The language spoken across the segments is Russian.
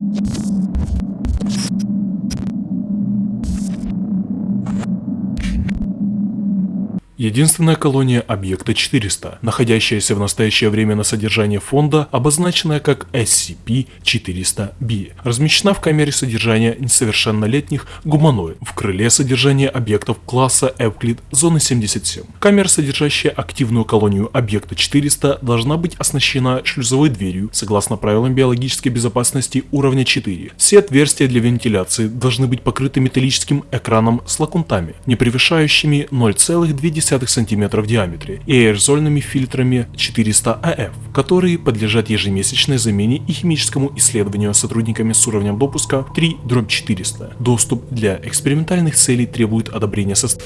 ピッ! Единственная колония объекта 400, находящаяся в настоящее время на содержании фонда, обозначенная как SCP-400-B, размещена в камере содержания несовершеннолетних гуманоид в крыле содержания объектов класса Эвклид зоны 77. Камера, содержащая активную колонию объекта 400, должна быть оснащена шлюзовой дверью, согласно правилам биологической безопасности уровня 4. Все отверстия для вентиляции должны быть покрыты металлическим экраном с лакунтами, не превышающими 0,2 см в диаметре и аэрозольными фильтрами 400 АФ, которые подлежат ежемесячной замене и химическому исследованию сотрудниками с уровнем допуска 3-400. Доступ для экспериментальных целей требует одобрения состава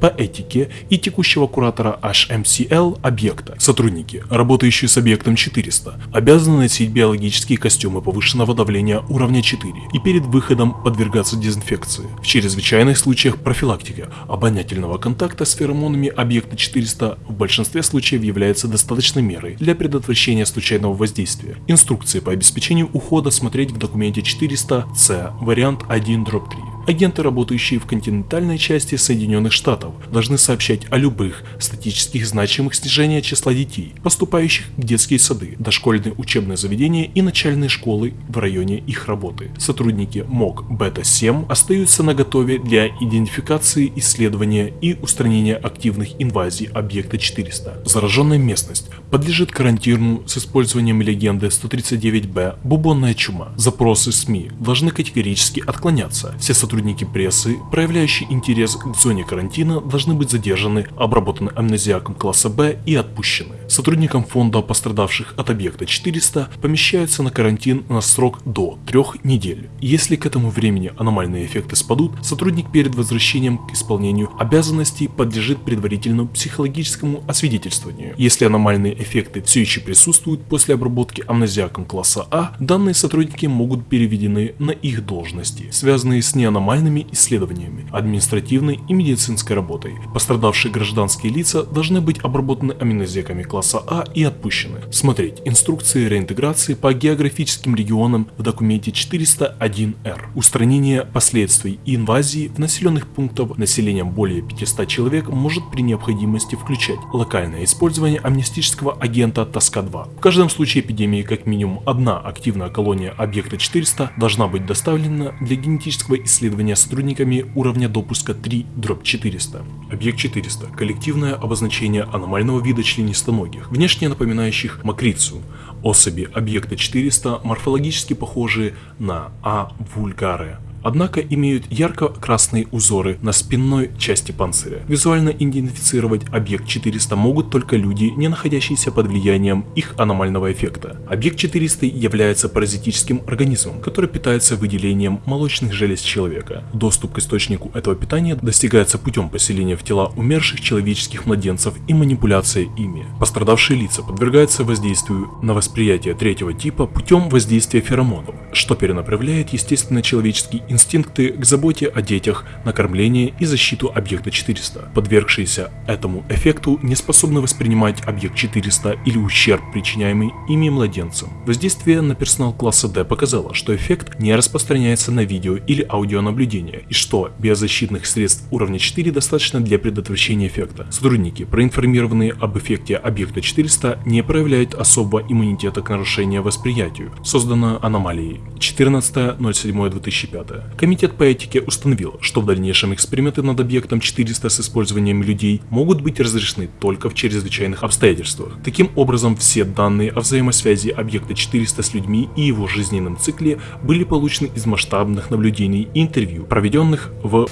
по этике и текущего куратора HMCL объекта. Сотрудники, работающие с объектом 400, обязаны носить биологические костюмы повышенного давления уровня 4 и перед выходом подвергаться дезинфекции. В чрезвычайных случаях профилактика обонятельного контакта с феромонами объекта 400 в большинстве случаев является достаточной мерой для предотвращения случайного воздействия. Инструкции по обеспечению ухода смотреть в документе 400-C, вариант 1-3. Агенты, работающие в континентальной части Соединенных Штатов, должны сообщать о любых статических значимых снижения числа детей, поступающих в детские сады, дошкольные учебные заведения и начальные школы в районе их работы. Сотрудники МОК Бета-7 остаются на готове для идентификации, исследования и устранения активных инвазий объекта 400. Зараженная местность подлежит карантину с использованием легенды 139Б «Бубонная чума». Запросы СМИ должны категорически отклоняться. Все сотрудники сотрудники прессы, проявляющие интерес к зоне карантина, должны быть задержаны, обработаны амнезиаком класса Б и отпущены. Сотрудникам фонда пострадавших от объекта 400 помещаются на карантин на срок до трех недель. Если к этому времени аномальные эффекты спадут, сотрудник перед возвращением к исполнению обязанностей подлежит предварительному психологическому освидетельствованию. Если аномальные эффекты все еще присутствуют после обработки амнезиаком класса А, данные сотрудники могут переведены на их должности, связанные с неаномальными формальными исследованиями, административной и медицинской работой. Пострадавшие гражданские лица должны быть обработаны аминозеками класса А и отпущены. Смотреть инструкции реинтеграции по географическим регионам в документе 401-Р. Устранение последствий инвазии в населенных пунктах населением более 500 человек может при необходимости включать локальное использование амнистического агента Тоска-2. В каждом случае эпидемии как минимум одна активная колония объекта 400 должна быть доставлена для генетического исследования исследования сотрудниками уровня допуска 3-400. Объект 400 – коллективное обозначение аномального вида членистоногих, внешне напоминающих макрицу. Особи объекта 400 морфологически похожи на А. вульгаре, однако имеют ярко-красные узоры на спинной части панциря. Визуально идентифицировать объект 400 могут только люди, не находящиеся под влиянием их аномального эффекта. Объект 400 является паразитическим организмом, который питается выделением молочных желез человека. Доступ к источнику этого питания достигается путем поселения в тела умерших человеческих младенцев и манипуляции ими. Пострадавшие лица подвергаются воздействию на восприятие третьего типа путем воздействия феромонов, что перенаправляет естественно человеческий инстинкты к заботе о детях, накормление и защиту объекта 400. Подвергшиеся этому эффекту не способны воспринимать объект 400 или ущерб, причиняемый ими младенцам. Воздействие на персонал класса D показало, что эффект не распространяется на видео или аудионаблюдение, и что биозащитных средств уровня 4 достаточно для предотвращения эффекта. Сотрудники, проинформированные об эффекте объекта 400, не проявляют особого иммунитета к нарушению восприятию, создано аномалией 14.07.2005. Комитет по этике установил, что в дальнейшем эксперименты над объектом 400 с использованием людей могут быть разрешены только в чрезвычайных обстоятельствах. Таким образом, все данные о взаимосвязи объекта 400 с людьми и его жизненном цикле были получены из масштабных наблюдений и интервью, проведенных в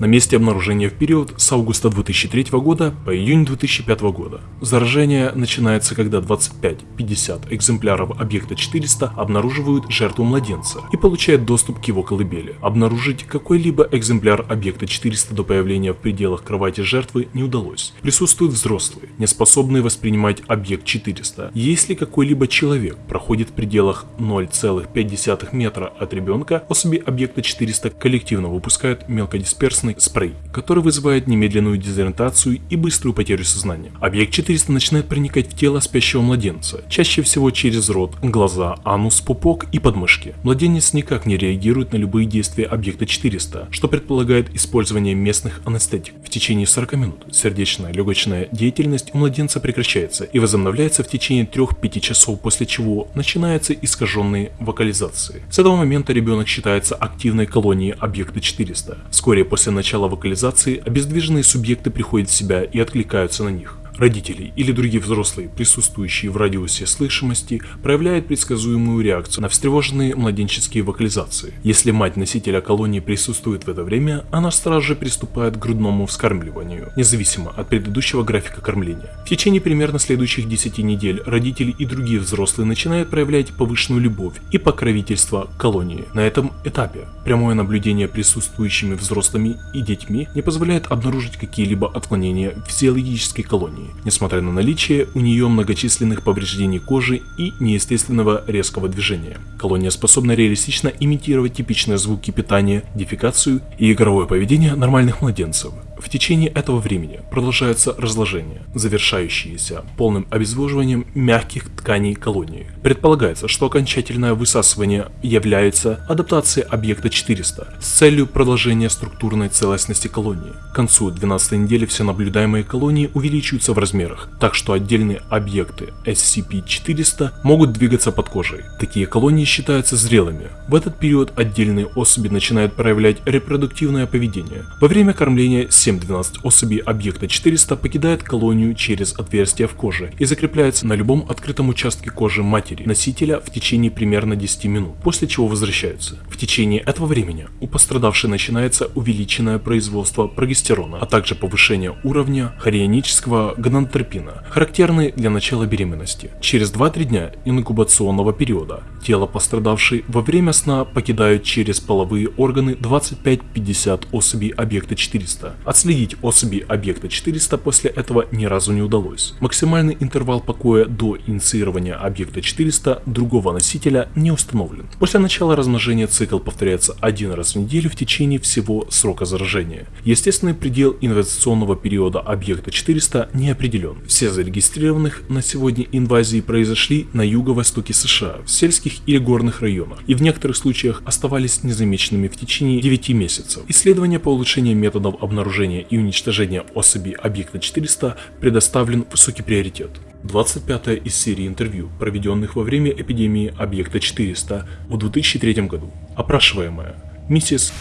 на месте обнаружения в период с августа 2003 года по июнь 2005 года. Заражение начинается, когда 25-50 экземпляров объекта 400 обнаруживают жертву младенца и получают доступ к его колыбели. Обнаружить какой-либо экземпляр объекта 400 до появления в пределах кровати жертвы не удалось. Присутствуют взрослые, не способные воспринимать объект 400. Если какой-либо человек проходит в пределах 0,5 метра от ребенка, особи объекта 400 коллективно выпускают мелкодисперсные опасный спрей, который вызывает немедленную дезориентацию и быструю потерю сознания. Объект 400 начинает проникать в тело спящего младенца, чаще всего через рот, глаза, анус, пупок и подмышки. Младенец никак не реагирует на любые действия объекта 400, что предполагает использование местных анестетик. В течение 40 минут сердечная легочная деятельность у младенца прекращается и возобновляется в течение 3-5 часов, после чего начинаются искаженные вокализации. С этого момента ребенок считается активной колонией объекта 400. Вскоре после начала вокализации обездвиженные субъекты приходят в себя и откликаются на них. Родители или другие взрослые, присутствующие в радиусе слышимости, проявляют предсказуемую реакцию на встревоженные младенческие вокализации. Если мать носителя колонии присутствует в это время, она сразу же приступает к грудному вскармливанию, независимо от предыдущего графика кормления. В течение примерно следующих 10 недель родители и другие взрослые начинают проявлять повышенную любовь и покровительство колонии. На этом этапе прямое наблюдение присутствующими взрослыми и детьми не позволяет обнаружить какие-либо отклонения в физиологической колонии несмотря на наличие у нее многочисленных повреждений кожи и неестественного резкого движения. Колония способна реалистично имитировать типичные звуки питания, дефекацию и игровое поведение нормальных младенцев. В течение этого времени продолжается разложение, завершающееся полным обезвоживанием мягких тканей колонии. Предполагается, что окончательное высасывание является адаптацией объекта 400 с целью продолжения структурной целостности колонии. К концу 12 недели все наблюдаемые колонии увеличиваются в размерах, так что отдельные объекты SCP-400 могут двигаться под кожей. Такие колонии считаются зрелыми. В этот период отдельные особи начинают проявлять репродуктивное поведение. Во время кормления 7-12 особей объекта 400 покидают колонию через отверстие в коже и закрепляются на любом открытом участке кожи матери носителя в течение примерно 10 минут, после чего возвращаются. В течение этого времени у пострадавшей начинается увеличенное производство прогестерона, а также повышение уровня хорионического гонадотропина, характерный для начала беременности. Через 2-3 дня инкубационного периода тело пострадавшей во время сна покидают через половые органы 25-50 особей объекта 400. Отследить особи объекта 400 после этого ни разу не удалось. Максимальный интервал покоя до инициирования объекта 400 другого носителя не установлен. После начала размножения цикл повторяется один раз в неделю в течение всего срока заражения. Естественный предел инвазационного периода объекта 400 не определен. Все зарегистрированных на сегодня инвазии произошли на юго-востоке США, в сельских или горных районах, и в некоторых случаях оставались незамеченными в течение 9 месяцев. Исследования по улучшению методов обнаружения обнаружения и уничтожения особей объекта 400 предоставлен высокий приоритет. 25 из серии интервью, проведенных во время эпидемии объекта 400 в 2003 году. Опрашиваемая. Миссис...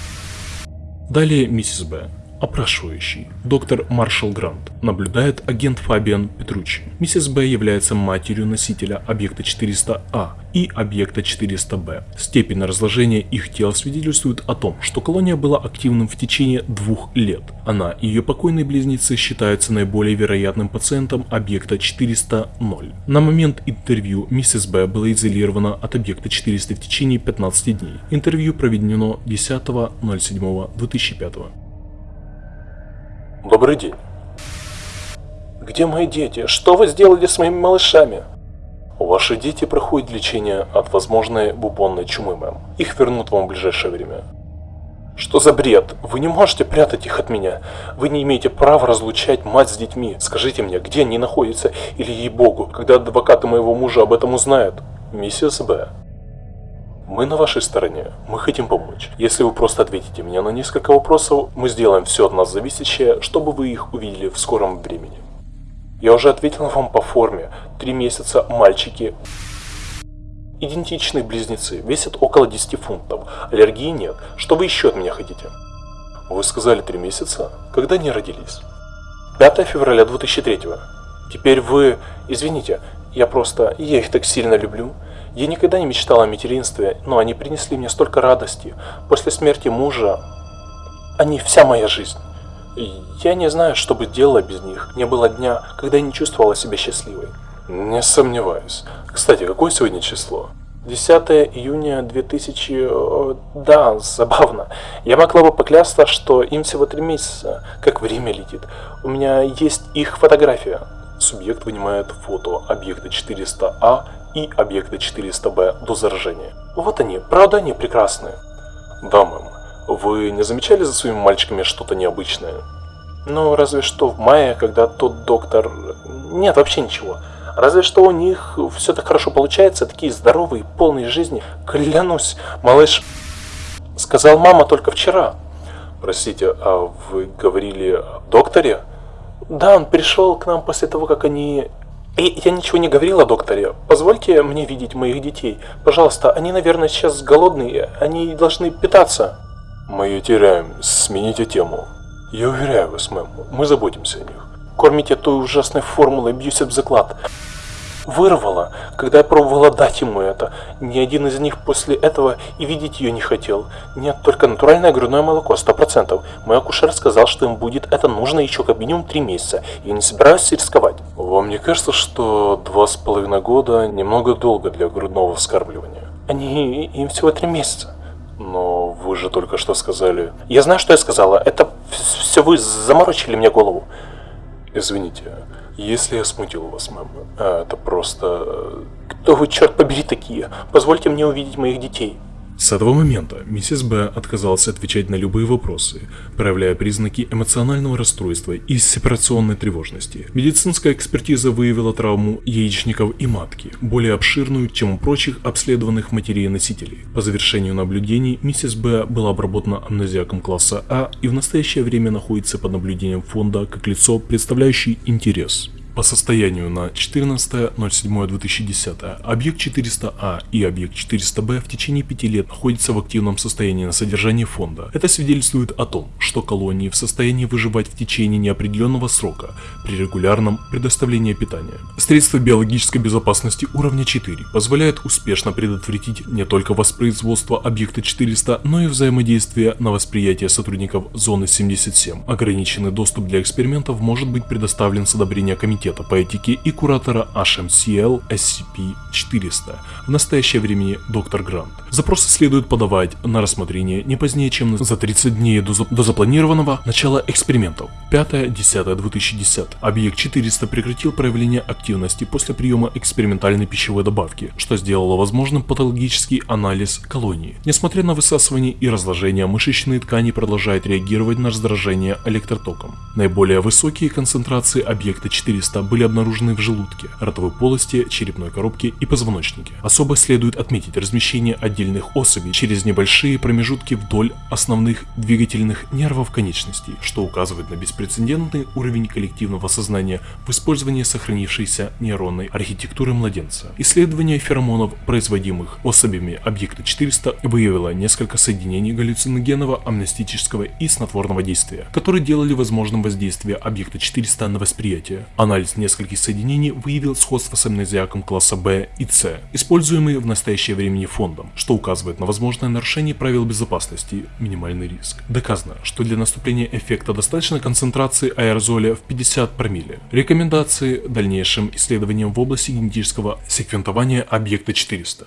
Далее миссис Б. Опрашивающий, доктор Маршал Грант, наблюдает агент Фабиан Петручи. Миссис Б является матерью носителя объекта 400А и объекта 400Б. Степень разложения их тел свидетельствует о том, что колония была активным в течение двух лет. Она и ее покойные близнецы считаются наиболее вероятным пациентом объекта 400-0. На момент интервью миссис Б была изолирована от объекта 400 в течение 15 дней. Интервью проведено 10.07.2005. Добрый день. Где мои дети? Что вы сделали с моими малышами? Ваши дети проходят лечение от возможной бубонной чумы, мэм. Их вернут вам в ближайшее время. Что за бред? Вы не можете прятать их от меня. Вы не имеете права разлучать мать с детьми. Скажите мне, где они находятся, или ей-богу, когда адвокаты моего мужа об этом узнают? Миссис Б. Мы на вашей стороне, мы хотим помочь. Если вы просто ответите мне на несколько вопросов, мы сделаем все от нас зависящее, чтобы вы их увидели в скором времени. Я уже ответил вам по форме. Три месяца мальчики. Идентичные близнецы, весят около 10 фунтов. Аллергии нет. Что вы еще от меня хотите? Вы сказали три месяца? Когда они родились? 5 февраля 2003. Теперь вы... Извините, я просто... Я их так сильно люблю. Я никогда не мечтала о материнстве, но они принесли мне столько радости. После смерти мужа они вся моя жизнь. Я не знаю, что бы делала без них. Не было дня, когда я не чувствовала себя счастливой. Не сомневаюсь. Кстати, какое сегодня число? 10 июня 2000... Да, забавно. Я могла бы поклясться, что им всего три месяца, как время летит. У меня есть их фотография. Субъект вынимает фото объекта 400А и объекта 400Б до заражения. Вот они, правда они прекрасные? Да, мэм. Вы не замечали за своими мальчиками что-то необычное? Ну, разве что в мае, когда тот доктор... Нет, вообще ничего. Разве что у них все так хорошо получается, такие здоровые, полные жизни. Клянусь, малыш... Сказал мама только вчера. Простите, а вы говорили о докторе? Да, он пришел к нам после того, как они... И я ничего не говорил о докторе. Позвольте мне видеть моих детей. Пожалуйста, они, наверное, сейчас голодные. Они должны питаться. Мы ее теряем. Смените тему. Я уверяю вас, мэм, мы заботимся о них. Кормите той ужасной формулой Abusive заклад. Вырвала, когда я пробовала дать ему это. Ни один из них после этого и видеть ее не хотел. Нет, только натуральное грудное молоко, сто процентов. Мой акушер сказал, что им будет это нужно еще как минимум три месяца. Я не собираюсь рисковать. Вам не кажется, что два с половиной года немного долго для грудного вскармливания? Они... им всего три месяца. Но вы же только что сказали... Я знаю, что я сказала. Это все вы заморочили мне голову. Извините, если я смутил вас, мэм, а это просто... Кто вы, черт побери, такие? Позвольте мне увидеть моих детей. С этого момента миссис Б отказалась отвечать на любые вопросы, проявляя признаки эмоционального расстройства и сепарационной тревожности. Медицинская экспертиза выявила травму яичников и матки, более обширную, чем у прочих обследованных матерей-носителей. По завершению наблюдений миссис Б была обработана амнезиаком класса А и в настоящее время находится под наблюдением фонда как лицо, представляющий интерес. По состоянию на 14.07.2010 объект 400А и объект 400Б в течение 5 лет находятся в активном состоянии на содержании фонда. Это свидетельствует о том, что колонии в состоянии выживать в течение неопределенного срока при регулярном предоставлении питания. Средства биологической безопасности уровня 4 позволяют успешно предотвратить не только воспроизводство объекта 400, но и взаимодействие на восприятие сотрудников зоны 77. Ограниченный доступ для экспериментов может быть предоставлен с одобрения комитета комитета по этике и куратора HMCL SCP-400, в настоящее время доктор Грант. Запросы следует подавать на рассмотрение не позднее, чем за 30 дней до, до запланированного начала экспериментов 5-10-2010. Объект 400 прекратил проявление активности после приема экспериментальной пищевой добавки, что сделало возможным патологический анализ колонии. Несмотря на высасывание и разложение, мышечные ткани продолжают реагировать на раздражение электротоком. Наиболее высокие концентрации объекта 400 места были обнаружены в желудке, ротовой полости, черепной коробке и позвоночнике. Особо следует отметить размещение отдельных особей через небольшие промежутки вдоль основных двигательных нервов конечностей, что указывает на беспрецедентный уровень коллективного сознания в использовании сохранившейся нейронной архитектуры младенца. Исследование феромонов, производимых особями объекта 400, выявило несколько соединений галлюциногенного, амнестического и снотворного действия, которые делали возможным воздействие объекта 400 на восприятие. Анализ Анализ нескольких соединений выявил сходство с амнезиаком класса B и C, используемые в настоящее время фондом, что указывает на возможное нарушение правил безопасности, минимальный риск. Доказано, что для наступления эффекта достаточно концентрации аэрозоля в 50 промилле. Рекомендации дальнейшим исследованиям в области генетического секвентования объекта 400.